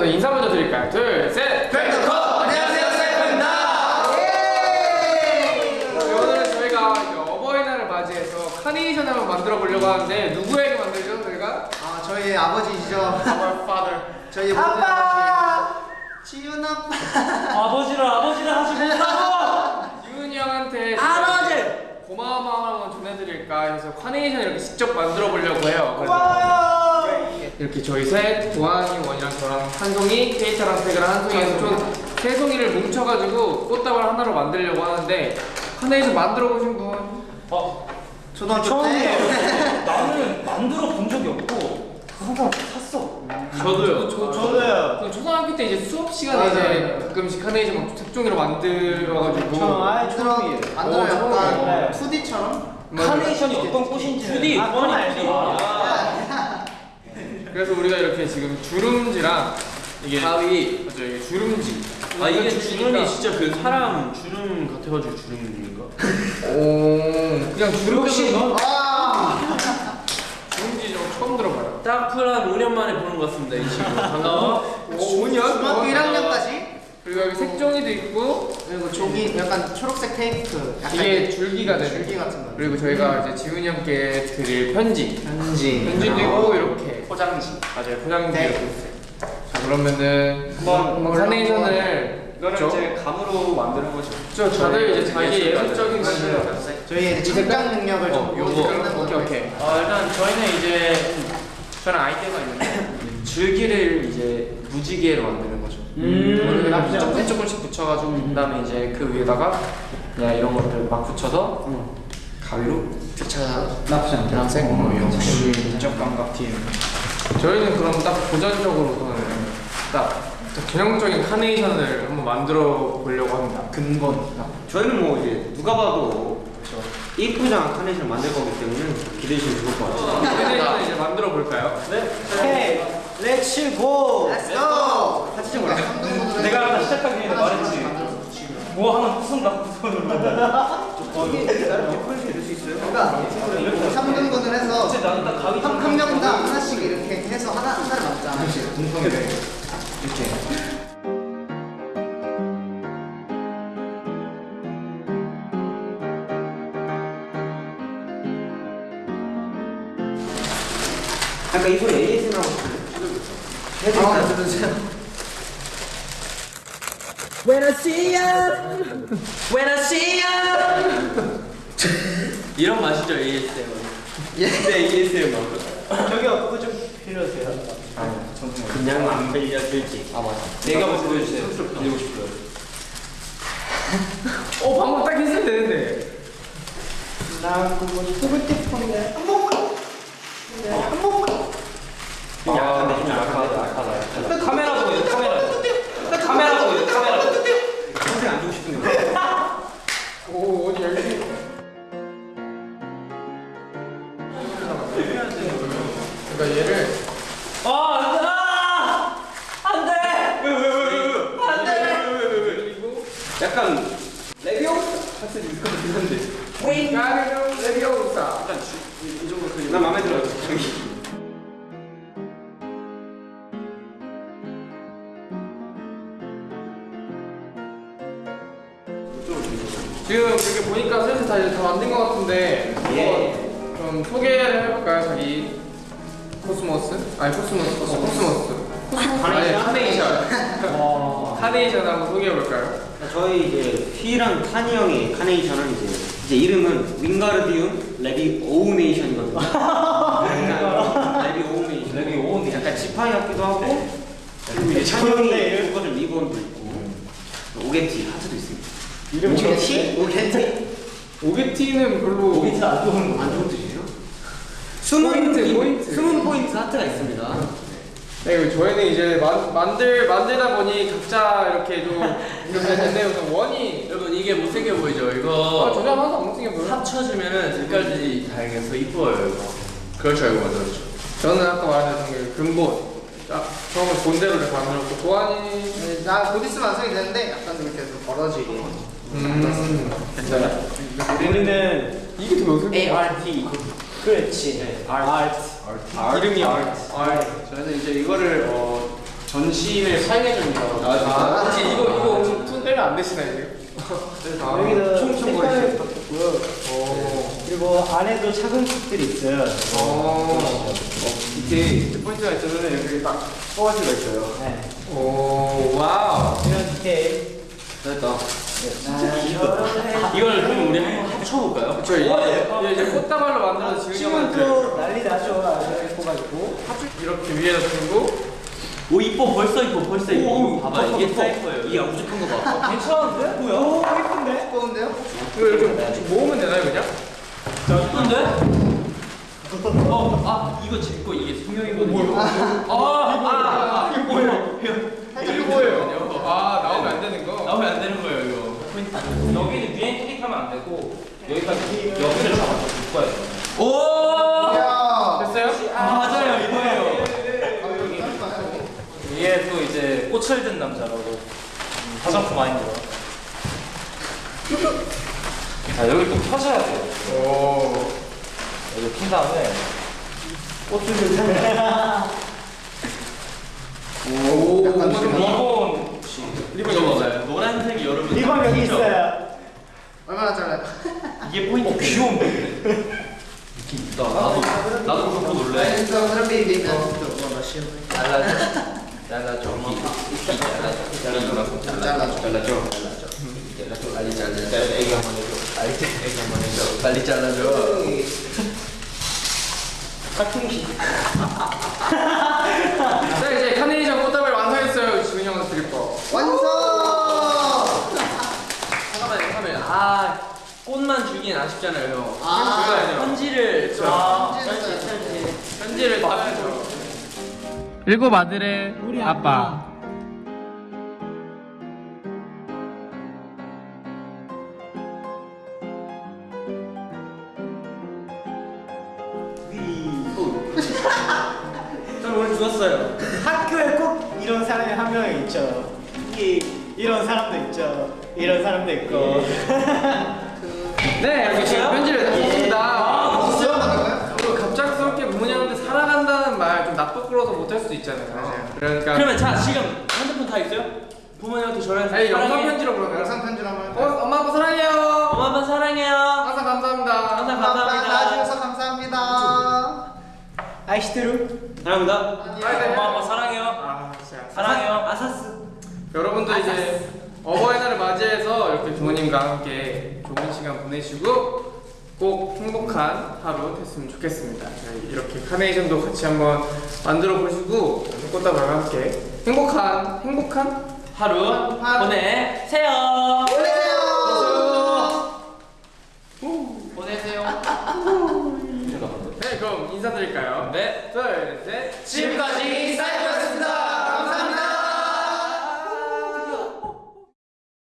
우선 인사 먼저 드릴까요? 둘, 셋! 벨트컷! 안녕하세요, 셀프입니다. 네, 오늘은 저희가 어버이날을 맞이해서 카네이션 한번 만들어 보려고 하는데 누구에게 만들죠, 저희가? 아, 저희 아버지시죠. Our father. 저희 모든 아버지. 지훈 아빠. 아버지를 아버지를 하지 못하고 유은이 형한테 아버지! 고마운 마음 한번 전해드릴까 해서 카네이션 이렇게 직접 만들어 보려고 해요. 고마워요 이렇게 저희 셋, 도환이, 원이랑 저랑 한 송이, 케이타랑 세그랑 한 송이에서 총세 송이를 뭉쳐가지고 꽃다발 하나로 만들려고 하는데 카네이션 만들어 보신 분? 어 초등학교 처음이에요 때. 나는 만들어 본 적이 없고 항상 샀어 저도요. 저, 저도요. 그 초등학교 때 이제 수업 시간에 맞아요. 이제 가끔씩 카네이션 막 색종이로 만들어가지고 아예 만들어, 만들어 어, 약간 처음이에요. 2D처럼. 카네이션이 어떤 꽃인지 2D 아, 뻔히 알지. 2D 그래서 우리가 이렇게 지금 주름지랑 이게 가위. 맞죠 이게 주름지 아 이게 주름이 진짜 그 사람 주름 같아가지고 주름인가? 오 그냥 주름 혹시 너 아! 주름지 좀 처음 들어봐요 딱플한 5년 만에 보는 것 같습니다 이 친구 반가워 5년? 중학교 1학년까지. 그리고 여기 색종이도 있고 그리고 종이 약간 초록색 테이프. 이게 줄기가 되는 줄기 같은 거. 그리고 저희가 이제 지훈이 형께 드릴 편지 편지. 편지도 있고 이렇게 포장지. 맞아요 포장지 네. 자 그러면은 한번 카네이션을 이거는 그쵸? 이제 감으로 만드는 거죠. 저 다들 이제 자기. 예술적인. 것을 저희의 이제 창작 능력을 어, 좀 요거. 보여드리는 오케이. 오케이. 어, 일단 저희는 이제 저는 아이디어가 있는데 줄기를 이제 무지개로 만드는 거죠. 음, 음, 나쁘지 조금. 조금씩 붙여가지고 그다음에 이제 그 위에다가 그냥 이런 것들 막 붙여서 가위로 나쁘지 않다 노란색 뭐 이런 역시 인적 감각 팀 저희는 그럼 딱 고전적으로서는 딱 전형적인 카네이션을 한번 만들어 보려고 합니다 근본 저희는 뭐 이제 누가 봐도 이쁘지 않은 카네이션을 만들 거기 때문에 기대해 주시면 좋을 것 같아요. 카네이션을 이제 만들어 볼까요? 오케이 렛츠 고 Let's go! 같이 좀 올라. 내가 아까 시작하기 전에 말했지 뭐 하나 부순다 부순을 이게 나름 예쁘게 해줄 수 있어요. 그러니까 3등분을 해서 한, 한 명당 하나씩 이렇게 해서 하나, 하나를 맞자. 약간 이 소리 ASMR 하고 싶어요. 아, 들으세요. When I see you When I see you 이런 맛이죠 ASMR 예. 네 ASMR 저기요 그거 좀 빌려주세요. 그냥 안 빌려줄지 아 맞아. 내가 한번 보여주세요 빌리고 싶어요. 어 방금 딱 했으면 되는데. 나 그거 소개팅폰에 그러니까 얘를 아 안돼 안돼 안돼 그리고 약간 레비오 같은 느낌이 드는데. 가르노 레비오사 이 정도 그. 난 마음에 들어요. 저기. 지금 이렇게 보니까 슬슬 다 이제 다 만든 것 같은데 예. 좀 소개를 해볼까요 자기 코스모스? 아니 코스모스 코스모스 아니 카네이션 카네이션 한번 소개해볼까요? 저희 이제 휘랑 타니 형의 카네이션은 이제 이제 이름은 윙가르디움 레비 오우네이션이거든요. 약간 레비 오우네이션. 레비 오우네이션. 약간 지팡이 같기도 하고 그리고 이제 찬이 형이 묶어준 리본도 있고 오게티 하트도 있습니다. 이름 오게티? 오게티? 오게티는 별로 오비트 안 좋은 거안 좋은 뜻이에요? 숨은 포인트, 이- 포인트. 숨은 포인트 하트가 있습니다. 네, 저희는 이제 만, 만들 만들다 보니 각자 이렇게 좀 이렇게 우선 원이 여러분 이게 못생겨 보이죠 아 이거 저장 항상 엉뚱해 보여. 합쳐주면은 색깔들이 다양해서 이뻐요 이거 그럴 줄 알고 만들었죠 저는 아까 말했던 게 근본. 자, 처음에 본대로 이렇게 만들었고 도안이 네, 나곧 있으면 완성이 되는데 약간 좀 이렇게 좀 벌어지게. 음 괜찮아요? 우리는 이게 더 어색해. art 그렇지 아트 이름이 art. 저희는 이제 이거를 어 전신을 사용해 줍니다. 아, 혹시 이거 이거 혹시 손 떼면 안 되시나요? 아, 여기도 퉁퉁거리시네. 색깔을 바꿨고요. 그리고 안에도 작은 컵들이 있어요. 어, 이게 포인트가 있으면 여기 딱 뽑아지가 있어요. 네. 오, wow. 이런 디테일. 됐다. 이걸 그럼 우리 한번 합쳐볼까요? 저 이제, 이제 꽃다발로 만들어서 지금 지금 형한테 또 난리 나죠. 아주 예뻐가지고. 이렇게 위에다 두고 오 이뻐 벌써 이뻐 벌써 이뻐. 오, 봐봐 이게 덮어. 사이퍼예요. 이게 우직한 거 봐. 괜찮은데? 뭐야? 오, 예쁜데? 예쁜데요? 이거 이렇게 모으면 되나요 그냥? 예쁜데? 어, 아 이거 제거 이게 성형이거든요. 아, 아, 아, 이거 뭐예요? 이게 뭐예요? 아 나오면 안 되는 거. 나오면 안 되는 거예요 이거. 여기는 위에 클릭하면 안 되고 여기까지 여기를 잡아서 묶어야 돼. 오! 이야. 됐어요? 아, 맞아요 이거예요. 이게 또 이제 꽃을 든 남자라고 화장품 아닙니다. 자 여기 또 펴셔야 돼요. 오. 여기 핀 다음에 옷을 좀 사면. 오. 약간 오만 지금- 원. 리본 리본 이거 맞아요. 노란색이 리본 여기 있어요. 얼마나 잘라요? 이게 포인트. 어, 귀여운데? 느낌 있다. 나도 나도 그렇고 놀래. 인스타 사람들이 있는 거 마시는 잘라줘. 잘라줘. 잘라줘. 잘라줘. 잘라줘. 잘라줘. 잘라줘. 빨리 잘라줘. 애기 한번 해줘. 빨리 애기 한번 해줘. 빨리 잘라줘. 자 이제 카네이션 꽃다발 완성했어요. 지훈이 형한테 드릴 거. 완성! 잠깐만요. 잠깐만요. 아 꽃만 주긴 아쉽잖아요. 형. 아. 줘야죠. 편지를 아. 찐찐찐. 편지를 받아야죠. 일곱 아들의 우리 아빠. 저는 오늘 죽었어요. 학교에 꼭 이런 사람이 한 명 있죠. 이 이런 사람도 있죠. 이런 사람도 있고. 네 이렇게 지금 편지를 다 썼습니다. 수영하는가요? 그리고 갑작스럽게 부모님한테 사랑한다는 말좀 낯부끄러워서 못할 수도 있잖아요. 맞아요. 그러니까 그러면 자 지금 핸드폰 다 있어요? 부모님한테 전화해서 아니 영상 사랑해. 편지로 그러면 영상 편지로 한번 어? 엄마 아빠 사랑해요. 엄마 아빠 사랑해요. 항상 감사합니다. 항상 감사합니다. 낳아주셔서 감사합니다. 아이시트루. 사랑합니다. 네. 엄마 아빠 사랑해요. 아 진짜. 사랑해요. 아사스. 여러분도 이제 어버이 맞이해서 이렇게 부모님과 함께 좋은 시간 보내시고 꼭 행복한 하루 됐으면 좋겠습니다. 저희 이렇게 카네이션도 같이 한번 만들어 보시고 꽃다발과 함께 행복한 행복한 하루 하루. 보내세요.